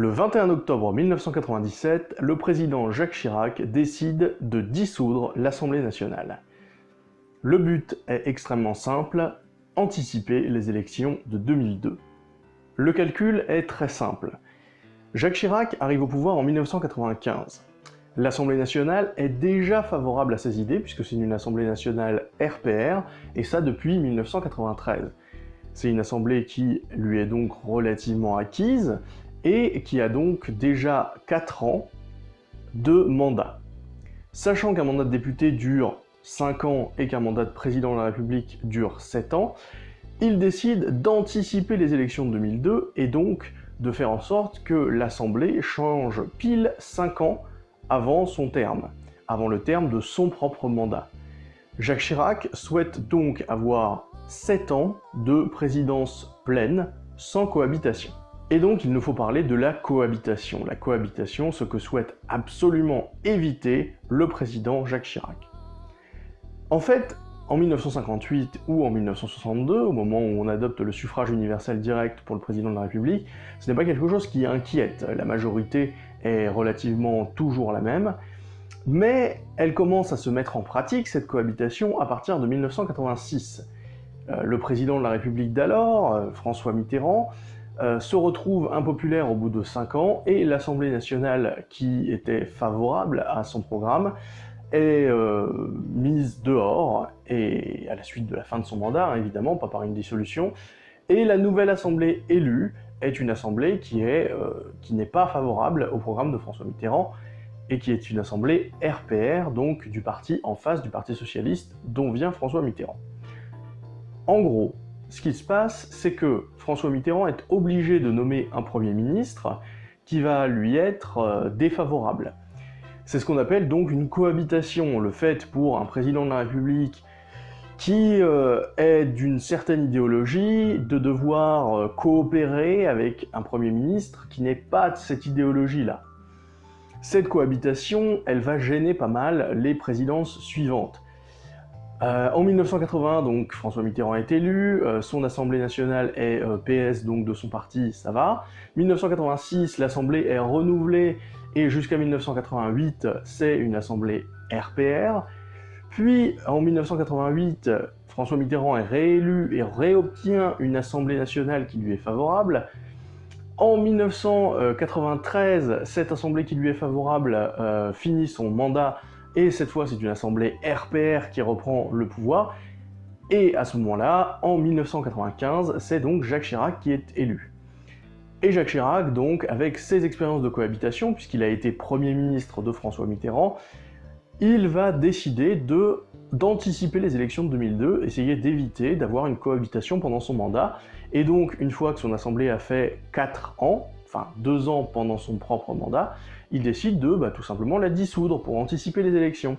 Le 21 octobre 1997, le président Jacques Chirac décide de dissoudre l'Assemblée nationale. Le but est extrêmement simple, anticiper les élections de 2002. Le calcul est très simple. Jacques Chirac arrive au pouvoir en 1995. L'Assemblée nationale est déjà favorable à ses idées, puisque c'est une Assemblée nationale RPR, et ça depuis 1993. C'est une assemblée qui lui est donc relativement acquise, et qui a donc déjà 4 ans de mandat. Sachant qu'un mandat de député dure 5 ans et qu'un mandat de président de la République dure 7 ans, il décide d'anticiper les élections de 2002 et donc de faire en sorte que l'Assemblée change pile 5 ans avant son terme, avant le terme de son propre mandat. Jacques Chirac souhaite donc avoir 7 ans de présidence pleine, sans cohabitation. Et donc il nous faut parler de la cohabitation. La cohabitation, ce que souhaite absolument éviter le président Jacques Chirac. En fait, en 1958 ou en 1962, au moment où on adopte le suffrage universel direct pour le président de la République, ce n'est pas quelque chose qui inquiète. La majorité est relativement toujours la même, mais elle commence à se mettre en pratique, cette cohabitation, à partir de 1986. Euh, le président de la République d'alors, euh, François Mitterrand, euh, se retrouve impopulaire au bout de 5 ans, et l'Assemblée nationale, qui était favorable à son programme, est euh, mise dehors, et à la suite de la fin de son mandat, hein, évidemment, pas par une dissolution, et la nouvelle assemblée élue est une assemblée qui euh, n'est pas favorable au programme de François Mitterrand, et qui est une assemblée RPR, donc du parti en face du Parti Socialiste, dont vient François Mitterrand. En gros, ce qui se passe, c'est que François Mitterrand est obligé de nommer un Premier ministre qui va lui être euh, défavorable. C'est ce qu'on appelle donc une cohabitation, le fait pour un président de la République qui euh, est d'une certaine idéologie de devoir euh, coopérer avec un Premier ministre qui n'est pas de cette idéologie-là. Cette cohabitation, elle va gêner pas mal les présidences suivantes. Euh, en 1980, donc, François Mitterrand est élu, son Assemblée nationale est PS, donc de son parti, ça va. 1986, l'Assemblée est renouvelée et jusqu'à 1988, c'est une assemblée RPR. Puis, en 1988, François Mitterrand est réélu et réobtient une assemblée nationale qui lui est favorable. En 1993, cette assemblée qui lui est favorable euh, finit son mandat, et cette fois c'est une assemblée RPR qui reprend le pouvoir. Et à ce moment-là, en 1995, c'est donc Jacques Chirac qui est élu. Et Jacques Chirac, donc, avec ses expériences de cohabitation, puisqu'il a été Premier ministre de François Mitterrand, il va décider de d'anticiper les élections de 2002, essayer d'éviter d'avoir une cohabitation pendant son mandat, et donc, une fois que son assemblée a fait 4 ans, enfin 2 ans pendant son propre mandat, il décide de bah, tout simplement la dissoudre pour anticiper les élections.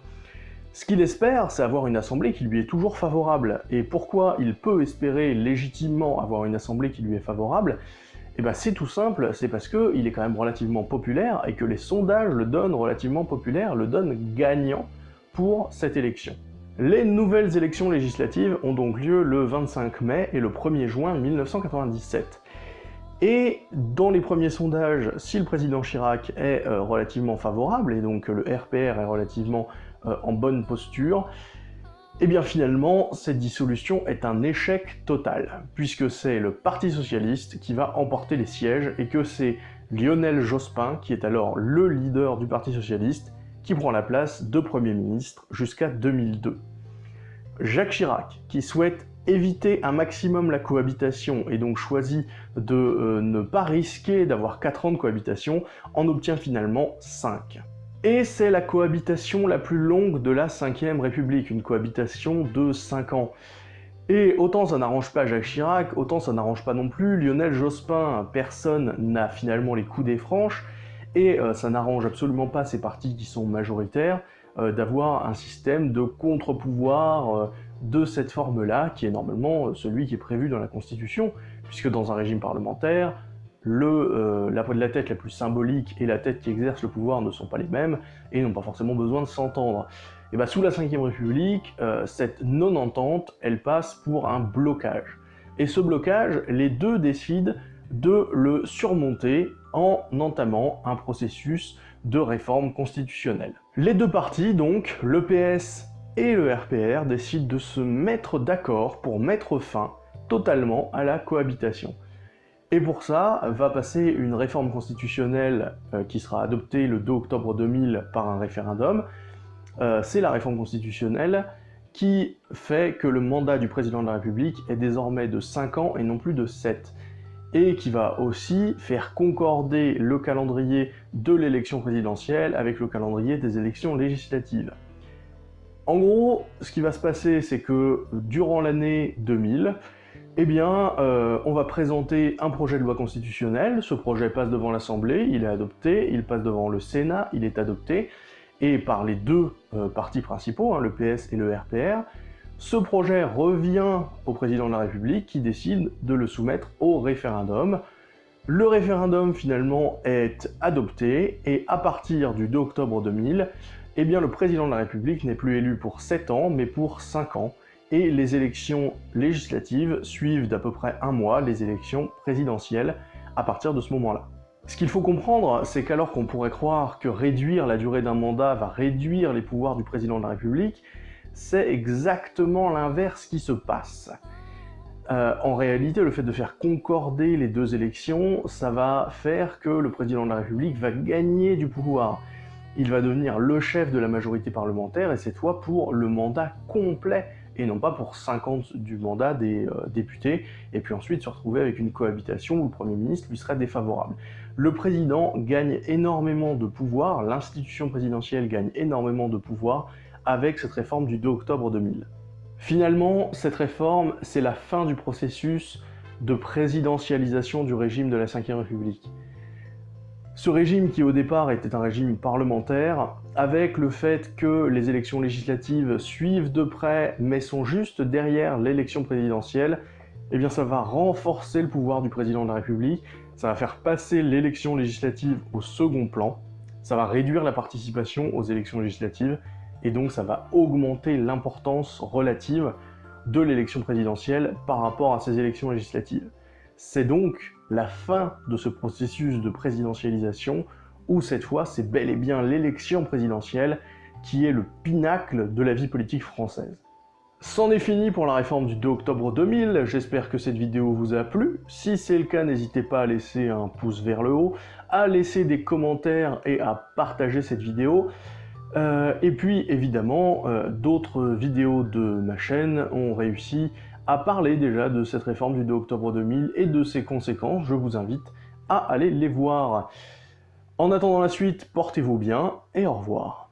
Ce qu'il espère, c'est avoir une assemblée qui lui est toujours favorable. Et pourquoi il peut espérer légitimement avoir une assemblée qui lui est favorable? Eh ben c'est tout simple, c'est parce qu'il est quand même relativement populaire et que les sondages le donnent relativement populaire, le donnent gagnant pour cette élection. Les nouvelles élections législatives ont donc lieu le 25 mai et le 1er juin 1997. Et dans les premiers sondages, si le président Chirac est euh, relativement favorable, et donc le RPR est relativement euh, en bonne posture, eh bien finalement, cette dissolution est un échec total, puisque c'est le Parti Socialiste qui va emporter les sièges, et que c'est Lionel Jospin, qui est alors le leader du Parti Socialiste, qui prend la place de Premier ministre jusqu'à 2002. Jacques Chirac, qui souhaite éviter un maximum la cohabitation et donc choisit de euh, ne pas risquer d'avoir 4 ans de cohabitation, en obtient finalement 5. Et c'est la cohabitation la plus longue de la 5ème République, une cohabitation de 5 ans. Et autant ça n'arrange pas Jacques Chirac, autant ça n'arrange pas non plus Lionel Jospin, personne n'a finalement les coups des franches, et euh, ça n'arrange absolument pas ces partis qui sont majoritaires euh, d'avoir un système de contre-pouvoir de cette forme-là, qui est normalement celui qui est prévu dans la Constitution, puisque dans un régime parlementaire, le, euh, la, la tête la plus symbolique et la tête qui exerce le pouvoir ne sont pas les mêmes, et n'ont pas forcément besoin de s'entendre. Et bah sous la 5ème République, euh, cette non-entente, elle passe pour un blocage. Et ce blocage, les deux décident de le surmonter en entamant un processus de réforme constitutionnelle. Les deux partis, donc, le PS et le RPR, décident de se mettre d'accord pour mettre fin totalement à la cohabitation. Et pour ça, va passer une réforme constitutionnelle euh, qui sera adoptée le 2 octobre 2000 par un référendum. Euh, c'est la réforme constitutionnelle qui fait que le mandat du président de la République est désormais de 5 ans et non plus de 7 et qui va aussi faire concorder le calendrier de l'élection présidentielle avec le calendrier des élections législatives. En gros, ce qui va se passer, c'est que durant l'année 2000, eh bien, euh, on va présenter un projet de loi constitutionnelle, ce projet passe devant l'Assemblée, il est adopté, il passe devant le Sénat, il est adopté, et par les deux euh, partis principaux, hein, le PS et le RPR, ce projet revient au président de la République qui décide de le soumettre au référendum. Le référendum finalement est adopté. Et à partir du 2 octobre 2000, eh bien, le président de la République n'est plus élu pour 7 ans mais pour 5 ans et les élections législatives suivent d'à peu près un mois les élections présidentielles à partir de ce moment-là. Ce qu'il faut comprendre, c'est qu'alors qu'on pourrait croire que réduire la durée d'un mandat va réduire les pouvoirs du président de la République, c'est exactement l'inverse qui se passe. Euh, en réalité, le fait de faire concorder les deux élections, ça va faire que le président de la République va gagner du pouvoir. Il va devenir le chef de la majorité parlementaire, et cette fois pour le mandat complet, et non pas pour 50 du mandat des euh, députés, et puis ensuite se retrouver avec une cohabitation où le Premier ministre lui serait défavorable. Le président gagne énormément de pouvoir, l'institution présidentielle gagne énormément de pouvoir, avec cette réforme du 2 octobre 2000. Finalement, cette réforme, c'est la fin du processus de présidentialisation du régime de la Ve République. Ce régime qui au départ était un régime parlementaire, avec le fait que les élections législatives suivent de près mais sont juste derrière l'élection présidentielle, eh ça va renforcer le pouvoir du président de la République, ça va faire passer l'élection législative au second plan, ça va réduire la participation aux élections législatives, et donc ça va augmenter l'importance relative de l'élection présidentielle par rapport à ces élections législatives. C'est donc la fin de ce processus de présidentialisation où cette fois c'est bel et bien l'élection présidentielle qui est le pinacle de la vie politique française. C'en est fini pour la réforme du 2 octobre 2000, j'espère que cette vidéo vous a plu. Si c'est le cas, n'hésitez pas à laisser un pouce vers le haut, à laisser des commentaires et à partager cette vidéo. Euh, et puis évidemment, euh, d'autres vidéos de ma chaîne ont réussi à parler déjà de cette réforme du 2 octobre 2000 et de ses conséquences. Je vous invite à aller les voir. En attendant la suite, portez-vous bien et au revoir.